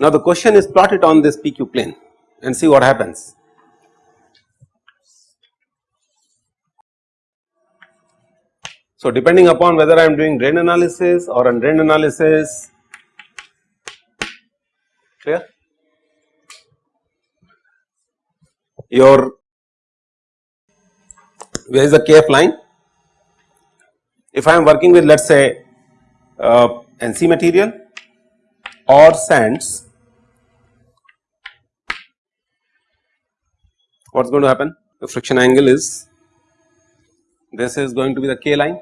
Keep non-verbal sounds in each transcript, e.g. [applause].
Now the question is plot it on this PQ plane and see what happens. So depending upon whether I am doing drain analysis or undrained analysis, clear? Your where is the KF line? If I am working with let us say uh, NC material or sands what is going to happen? The friction angle is this is going to be the K line.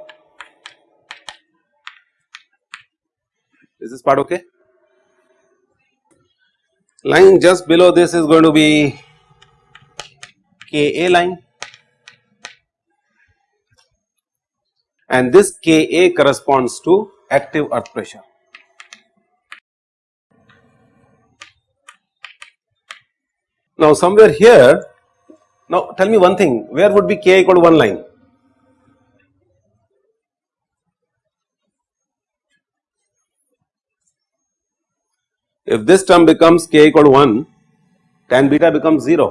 Is this part okay? Line just below this is going to be Ka line and this Ka corresponds to active earth pressure. Now somewhere here now tell me one thing where would be k equal to 1 line? If this term becomes k equal to 1 tan beta becomes 0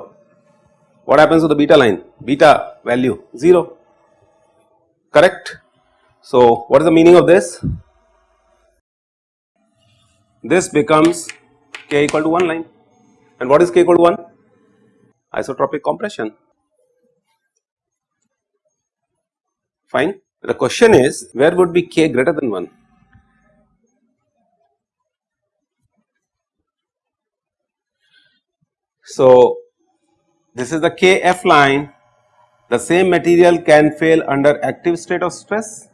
what happens to the beta line beta value 0 correct. So what is the meaning of this? This becomes k equal to 1 line and what is k equal to 1? isotropic compression fine. The question is where would be k greater than 1? So this is the kf line. The same material can fail under active state of stress.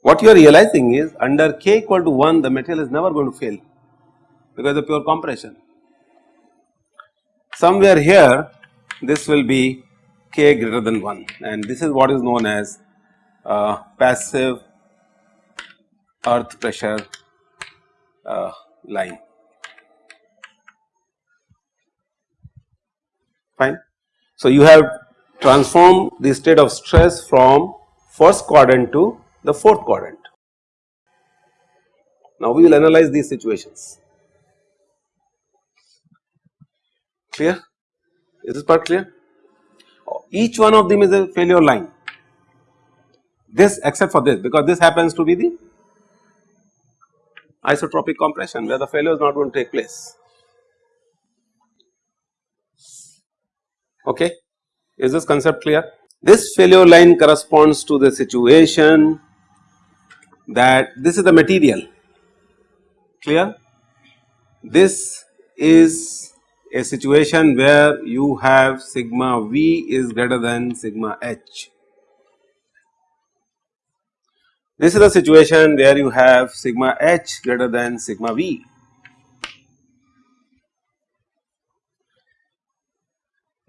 What you are realizing is under k equal to 1 the material is never going to fail because of pure compression. Somewhere here this will be k greater than 1 and this is what is known as uh, passive earth pressure uh, line fine. So, you have transformed the state of stress from first quadrant to the fourth quadrant. Now, we will analyze these situations. clear is this part clear each one of them is a failure line this except for this because this happens to be the isotropic compression where the failure is not going to take place okay is this concept clear this failure line corresponds to the situation that this is the material clear this is a situation where you have sigma v is greater than sigma h. This is a situation where you have sigma h greater than sigma v.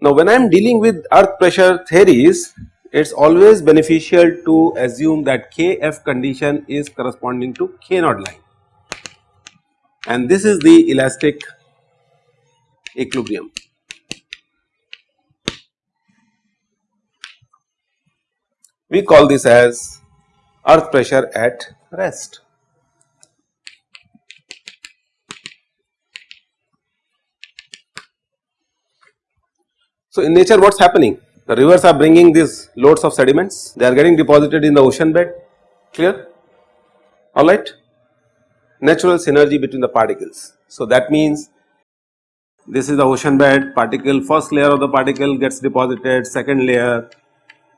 Now, when I am dealing with earth pressure theories, it is always beneficial to assume that Kf condition is corresponding to K naught line and this is the elastic equilibrium. We call this as earth pressure at rest. So, in nature what is happening? The rivers are bringing these loads of sediments, they are getting deposited in the ocean bed, clear, alright. Natural synergy between the particles. So, that means this is the ocean bed particle first layer of the particle gets deposited second layer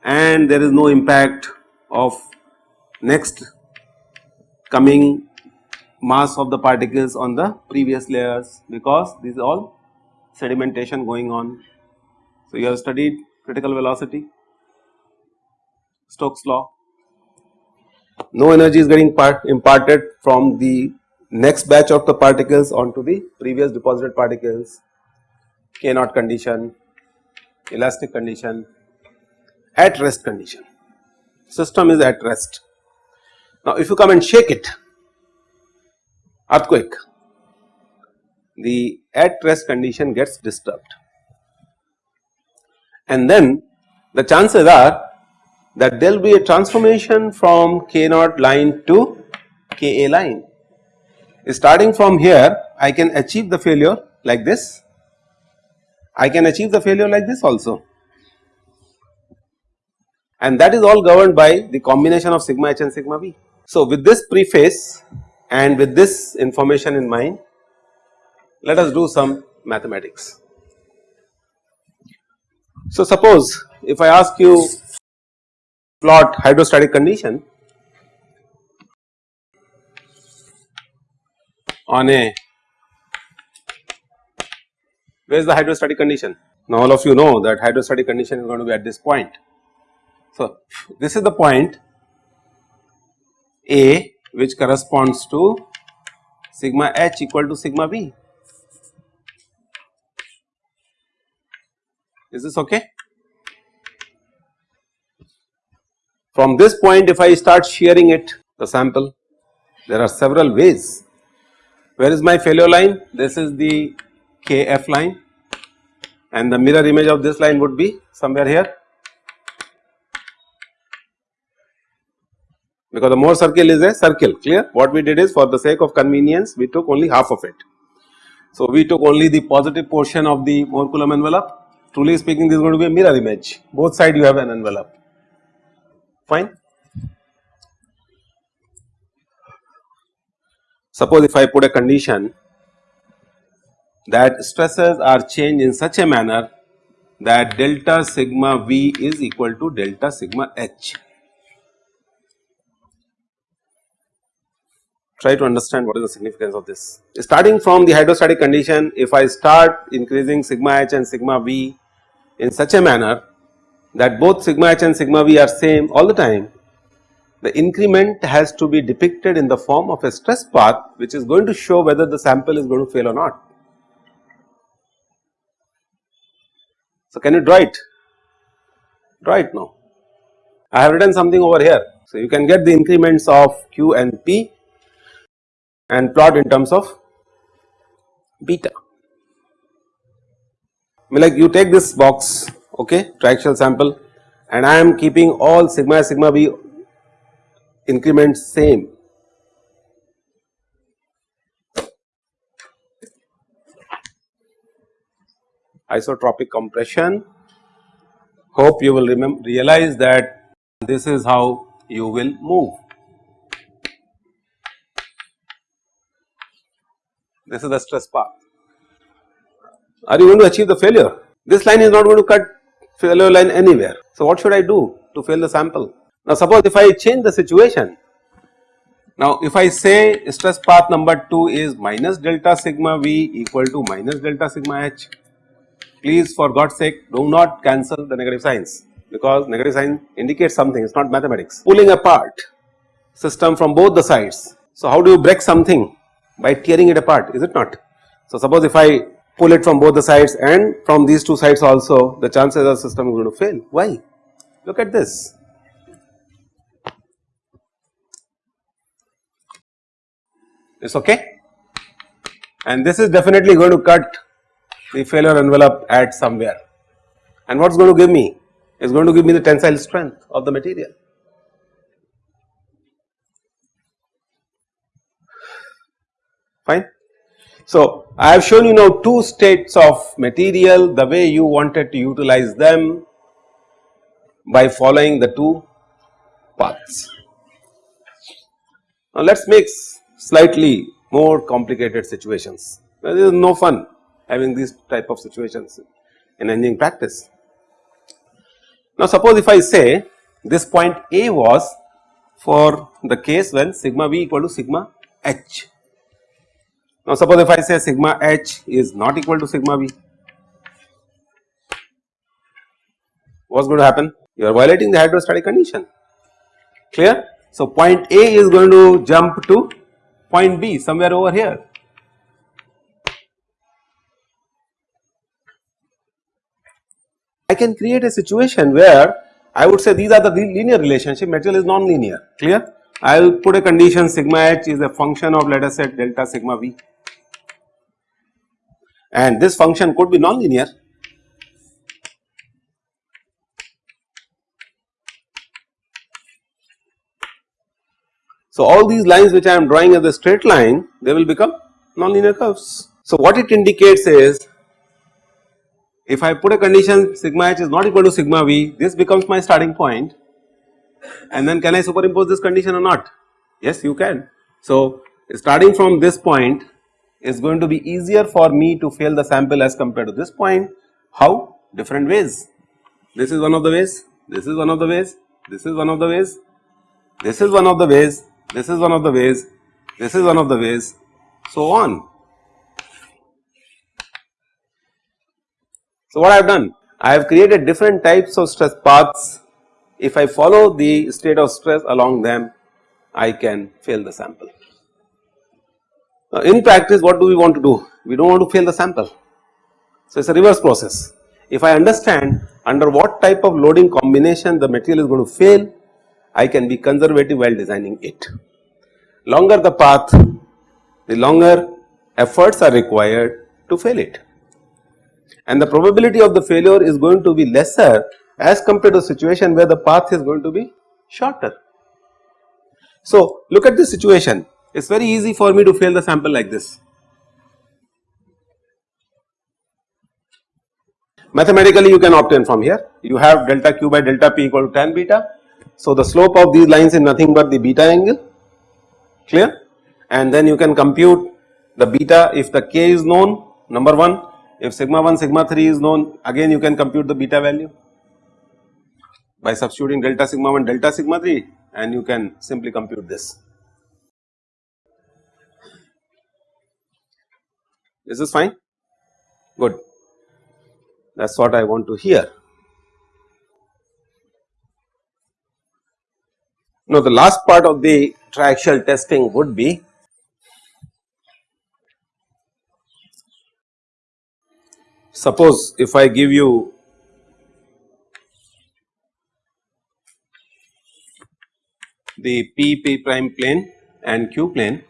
and there is no impact of next coming mass of the particles on the previous layers because this is all sedimentation going on. So, you have studied critical velocity Stokes law. No energy is getting part imparted from the next batch of the particles onto the previous deposited particles, K naught condition, elastic condition, at rest condition, system is at rest. Now if you come and shake it, earthquake the at rest condition gets disturbed and then the chances are that there will be a transformation from K naught line to Ka line. Starting from here I can achieve the failure like this, I can achieve the failure like this also and that is all governed by the combination of sigma h and sigma v. So, with this preface and with this information in mind let us do some mathematics. So, suppose if I ask you plot hydrostatic condition on a where is the hydrostatic condition? Now all of you know that hydrostatic condition is going to be at this point. So this is the point A which corresponds to sigma h equal to sigma v. Is this okay? From this point if I start shearing it the sample there are several ways. Where is my failure line? This is the KF line and the mirror image of this line would be somewhere here because the Mohr circle is a circle clear what we did is for the sake of convenience we took only half of it. So, we took only the positive portion of the Mohr Coulomb envelope truly speaking this is going to be a mirror image both side you have an envelope fine. Suppose if I put a condition that stresses are changed in such a manner that delta sigma v is equal to delta sigma h. Try to understand what is the significance of this. Starting from the hydrostatic condition, if I start increasing sigma h and sigma v in such a manner that both sigma h and sigma v are same all the time, the increment has to be depicted in the form of a stress path which is going to show whether the sample is going to fail or not. So, can you draw it? Draw it now. I have written something over here. So, you can get the increments of q and p and plot in terms of beta. Like you take this box okay triaxial sample and I am keeping all sigma sigma b increments same isotropic compression. Hope you will remember realize that this is how you will move. This is the stress path. Are you going to achieve the failure? This line is not going to cut failure line anywhere. So, what should I do to fail the sample? Now, suppose if I change the situation. Now, if I say stress path number 2 is minus delta sigma v equal to minus delta sigma h please for God's sake do not cancel the negative signs because negative sign indicates something it is not mathematics. Pulling apart system from both the sides. So, how do you break something by tearing it apart is it not. So, suppose if I pull it from both the sides and from these two sides also the chances the system is going to fail why look at this. It's okay and this is definitely going to cut the failure envelope at somewhere and what is going to give me is going to give me the tensile strength of the material. Fine. So, I have shown you now two states of material the way you wanted to utilize them by following the two paths. Now, let us make slightly more complicated situations. Now, this is no fun having these type of situations in engineering practice. Now suppose if I say this point A was for the case when sigma v equal to sigma h. Now suppose if I say sigma h is not equal to sigma v, what is going to happen? You are violating the hydrostatic condition, clear? So point A is going to jump to point B somewhere over here I can create a situation where I would say these are the linear relationship material is non-linear clear. I will put a condition sigma h is a function of let us say delta sigma v and this function could be nonlinear. So, all these lines which I am drawing as a straight line they will become nonlinear curves. So, what it indicates is if I put a condition sigma h is not equal to sigma v this becomes my starting point and then can I superimpose this condition or not? Yes you can. So, starting from this point is going to be easier for me to fail the sample as compared to this point. How? Different ways. This is one of the ways, this is one of the ways, this is one of the ways, this is one of the ways, this is one of the ways, this is one of the ways, so on. So, what I have done? I have created different types of stress paths. If I follow the state of stress along them, I can fail the sample. Now, in practice what do we want to do? We do not want to fail the sample. So, it is a reverse process. If I understand under what type of loading combination the material is going to fail, I can be conservative while designing it. Longer the path, the longer efforts are required to fail it and the probability of the failure is going to be lesser as compared to a situation where the path is going to be shorter. So, look at this situation it is very easy for me to fail the sample like this. Mathematically you can obtain from here you have delta q by delta p equal to tan beta. So, the slope of these lines is nothing but the beta angle clear and then you can compute the beta if the k is known number 1 if sigma 1 sigma 3 is known again you can compute the beta value by substituting delta sigma 1 delta sigma 3 and you can simply compute this. Is this fine? Good. That is what I want to hear. Now the last part of the triaxial testing would be suppose if I give you the P P prime plane and Q plane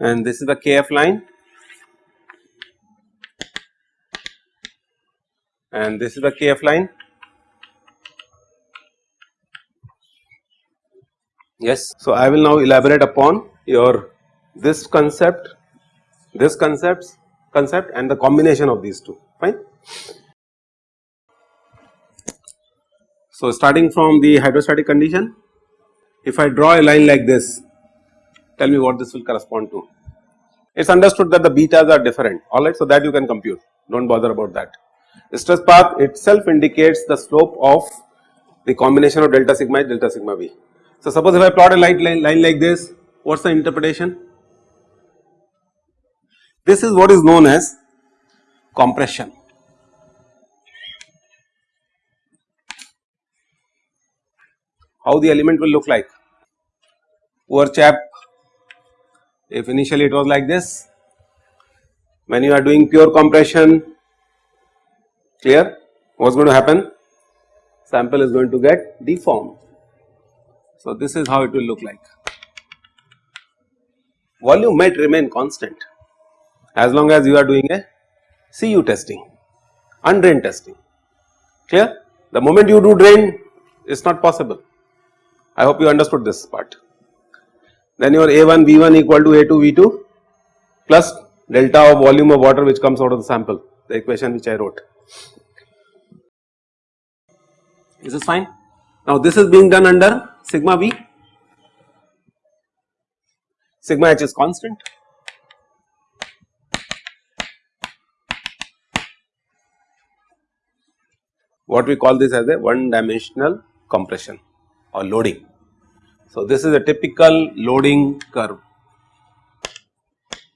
and this is the KF line and this is the KF line. Yes. So, I will now elaborate upon your this concept, this concepts concept and the combination of these two fine. So, starting from the hydrostatic condition if I draw a line like this tell me what this will correspond to. It is understood that the betas are different alright so that you can compute do not bother about that. The stress path itself indicates the slope of the combination of delta sigma delta sigma v. So, suppose if I plot a light line, line like this what is the interpretation? This is what is known as compression. How the element will look like? Poor chap if initially it was like this, when you are doing pure compression clear what is going to happen? Sample is going to get deformed. So, this is how it will look like. Volume might remain constant as long as you are doing a CU testing, undrained testing clear. The moment you do drain it is not possible. I hope you understood this part then your A1 V1 equal to A2 V2 plus delta of volume of water which comes out of the sample the equation which I wrote. This is fine? Now this is being done under sigma V, sigma h is constant. What we call this as a one dimensional compression or loading. So, this is a typical loading curve,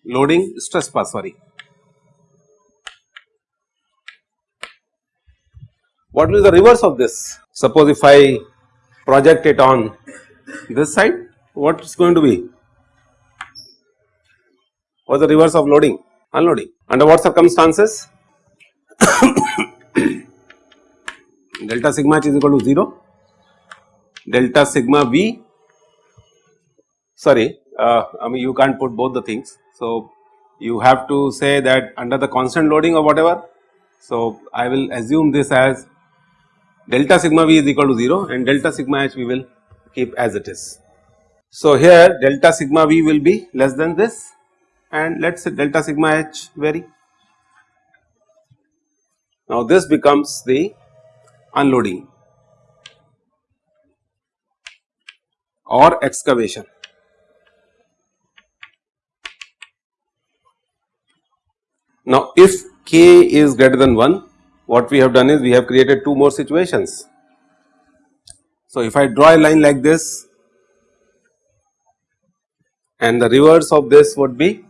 loading stress path sorry. What will be the reverse of this? Suppose if I project it on this side, what is going to be? What is the reverse of loading? Unloading. Under what circumstances? [coughs] delta sigma h is equal to 0 delta sigma V sorry uh, I mean you can't put both the things. So, you have to say that under the constant loading or whatever. So, I will assume this as delta sigma V is equal to 0 and delta sigma H we will keep as it is. So, here delta sigma V will be less than this and let us say delta sigma H vary. Now, this becomes the unloading or excavation. Now, if k is greater than 1 what we have done is we have created two more situations. So, if I draw a line like this and the reverse of this would be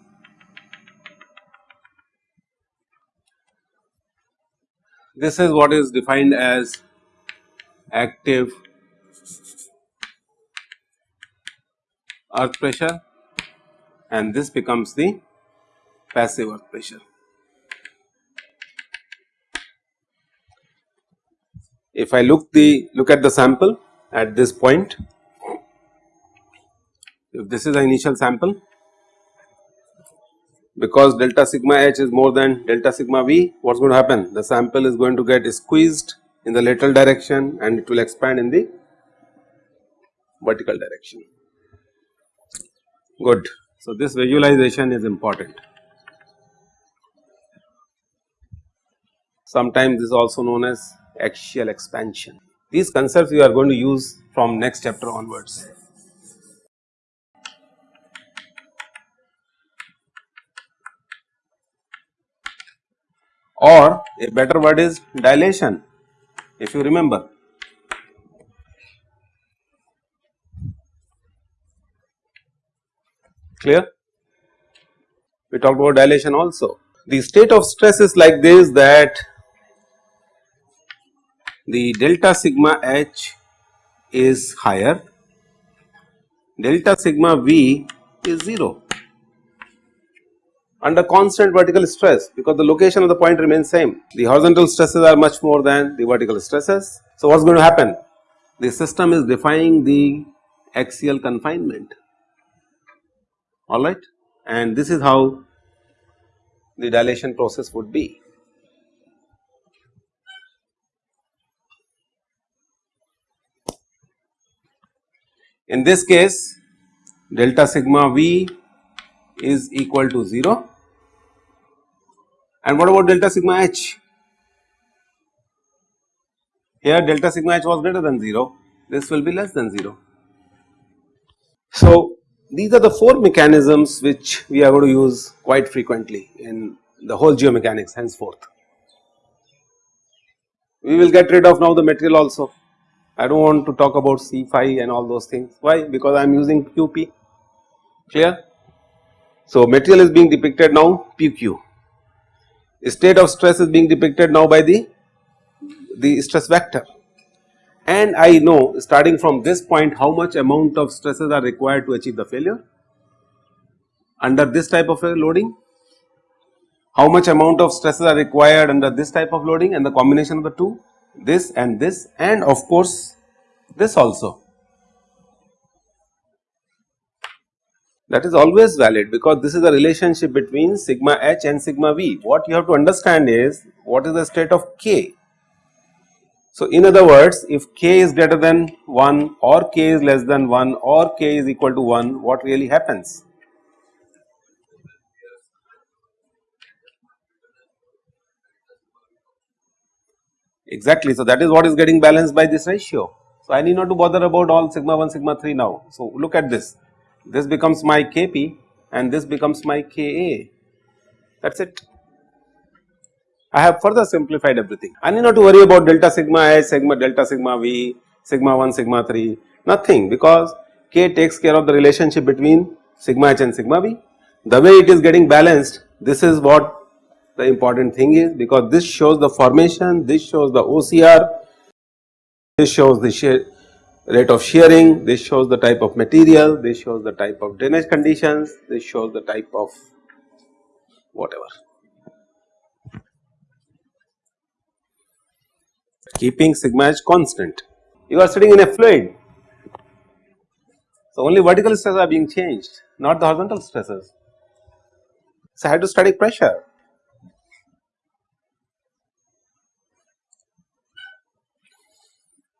this is what is defined as active earth pressure and this becomes the passive earth pressure. If I look the look at the sample at this point, if this is the initial sample because delta sigma h is more than delta sigma v what is going to happen the sample is going to get squeezed in the lateral direction and it will expand in the vertical direction good. So, this visualization is important. Sometimes this is also known as axial expansion. These concepts we are going to use from next chapter onwards. Or a better word is dilation if you remember. Clear? We talked about dilation also. The state of stress is like this that the delta sigma h is higher, delta sigma v is 0 under constant vertical stress because the location of the point remains same. The horizontal stresses are much more than the vertical stresses. So, what is going to happen? The system is defying the axial confinement alright and this is how the dilation process would be. In this case delta sigma V is equal to 0 and what about delta sigma H? Here delta sigma H was greater than 0, this will be less than 0. So, these are the four mechanisms which we are going to use quite frequently in the whole geomechanics henceforth. We will get rid of now the material also I do not want to talk about C phi and all those things. Why? Because I am using QP, clear? So, material is being depicted now PQ. State of stress is being depicted now by the, the stress vector and I know starting from this point how much amount of stresses are required to achieve the failure under this type of loading, how much amount of stresses are required under this type of loading and the combination of the two this and this and of course this also. That is always valid because this is the relationship between sigma h and sigma v. What you have to understand is what is the state of k. So, in other words if k is greater than 1 or k is less than 1 or k is equal to 1 what really happens? Exactly. So, that is what is getting balanced by this ratio. So, I need not to bother about all sigma 1 sigma 3 now. So, look at this this becomes my Kp and this becomes my Ka that is it. I have further simplified everything. I need not to worry about delta sigma h, sigma delta sigma v, sigma 1, sigma 3, nothing because k takes care of the relationship between sigma h and sigma v. The way it is getting balanced, this is what the important thing is because this shows the formation, this shows the OCR, this shows the rate of shearing, this shows the type of material, this shows the type of drainage conditions, this shows the type of whatever. Keeping sigma h constant. You are sitting in a fluid, So, only vertical stresses are being changed not the horizontal stresses. So, hydrostatic pressure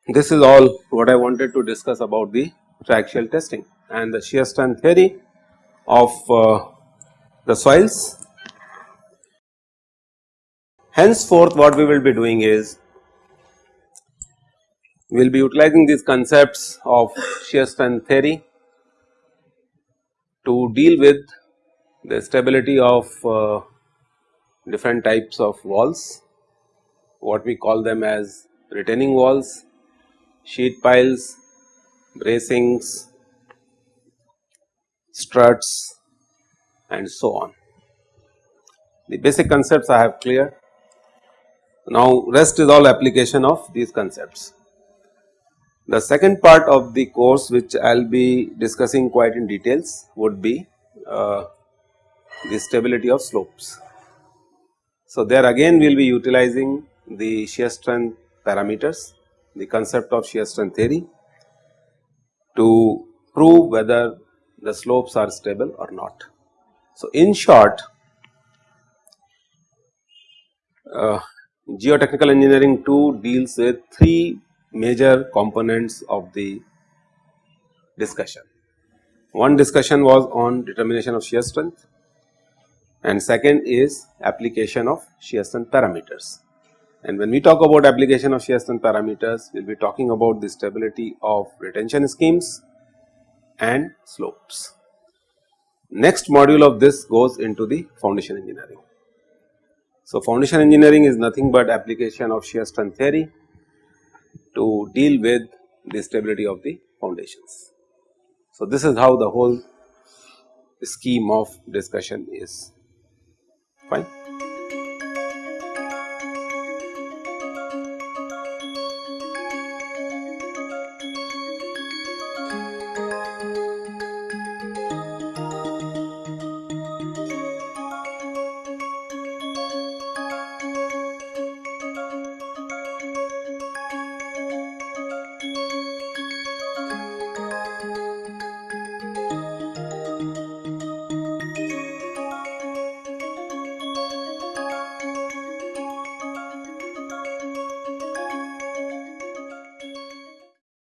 This is all what I wanted to discuss about the triaxial testing and the shear strength theory of uh, the soils. Henceforth what we will be doing is we will be utilizing these concepts of shear strength theory to deal with the stability of uh, different types of walls, what we call them as retaining walls sheet piles, bracings, struts and so on. The basic concepts I have clear. Now rest is all application of these concepts. The second part of the course which I will be discussing quite in details would be uh, the stability of slopes. So there again we will be utilizing the shear strength parameters the concept of shear strength theory to prove whether the slopes are stable or not. So, in short uh, geotechnical engineering 2 deals with 3 major components of the discussion. One discussion was on determination of shear strength and second is application of shear strength parameters. And when we talk about application of shear strength parameters, we will be talking about the stability of retention schemes and slopes. Next module of this goes into the foundation engineering. So, foundation engineering is nothing but application of shear strength theory to deal with the stability of the foundations. So, this is how the whole scheme of discussion is fine.